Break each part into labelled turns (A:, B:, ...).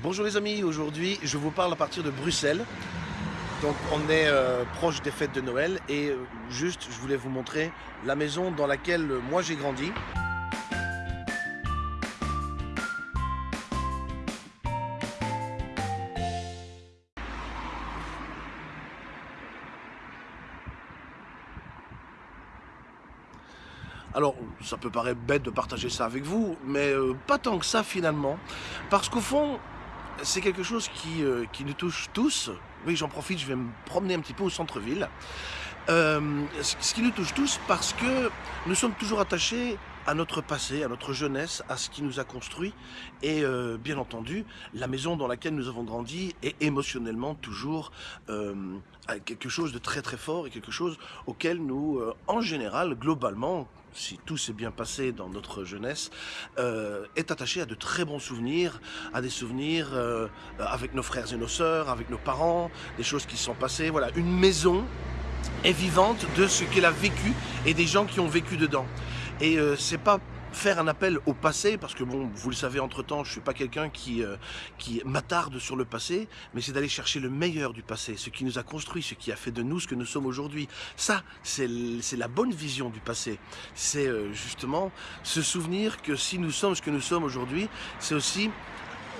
A: Bonjour les amis, aujourd'hui je vous parle à partir de Bruxelles. Donc on est euh, proche des fêtes de Noël et euh, juste je voulais vous montrer la maison dans laquelle euh, moi j'ai grandi. Alors, ça peut paraître bête de partager ça avec vous, mais pas tant que ça finalement, parce qu'au fond, c'est quelque chose qui, euh, qui, nous touche tous. Oui, j'en profite, je vais me promener un petit peu au centre-ville. Euh, ce qui nous touche tous parce que nous sommes toujours attachés à notre passé, à notre jeunesse, à ce qui nous a construit. Et euh, bien entendu, la maison dans laquelle nous avons grandi est émotionnellement toujours euh, quelque chose de très très fort et quelque chose auquel nous, euh, en général, globalement, si tout s'est bien passé dans notre jeunesse, est attaché à de très bons souvenirs, à des souvenirs avec nos frères et nos sœurs, avec nos parents, des choses qui sont passées. Voilà, une maison est vivante de ce qu'elle a vécu et des gens qui ont vécu dedans. Et euh, c'est pas faire un appel au passé, parce que bon, vous le savez entre-temps, je suis pas quelqu'un qui, euh, qui m'attarde sur le passé, mais c'est d'aller chercher le meilleur du passé, ce qui nous a construit, ce qui a fait de nous ce que nous sommes aujourd'hui. Ça, c'est la bonne vision du passé. C'est euh, justement se souvenir que si nous sommes ce que nous sommes aujourd'hui, c'est aussi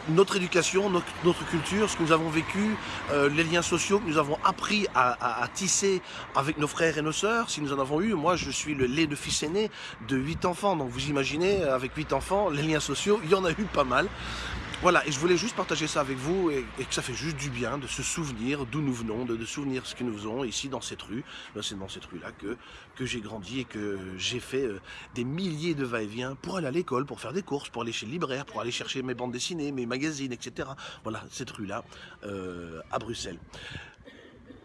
A: notre éducation, notre, culture, ce que nous avons vécu, euh, les liens sociaux que nous avons appris à, à, à, tisser avec nos frères et nos sœurs, si nous en avons eu. Moi, je suis le lait de fils aîné de 8 enfants, donc vous imaginez, avec 8 enfants, les liens sociaux, il y en a eu pas mal. Voilà, et je voulais juste partager ça avec vous et, que ça fait juste du bien de se souvenir d'où nous venons, de, de, souvenir ce que nous faisons ici dans cette rue. C'est dans cette rue-là que, que j'ai grandi et que j'ai fait euh, des milliers de va-et-vient pour aller à l'école, pour faire des courses, pour aller chez le libraire, pour aller chercher mes bandes dessinées, mes magazines, etc. Voilà, cette rue-là, euh, à Bruxelles.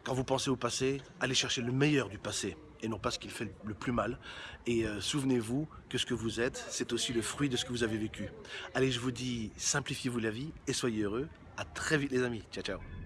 A: Quand vous pensez au passé, allez chercher le meilleur du passé et non pas ce qui fait le plus mal. Et euh, souvenez-vous que ce que vous êtes, c'est aussi le fruit de ce que vous avez vécu. Allez, je vous dis, simplifiez-vous la vie et soyez heureux. À très vite les amis. Ciao, ciao.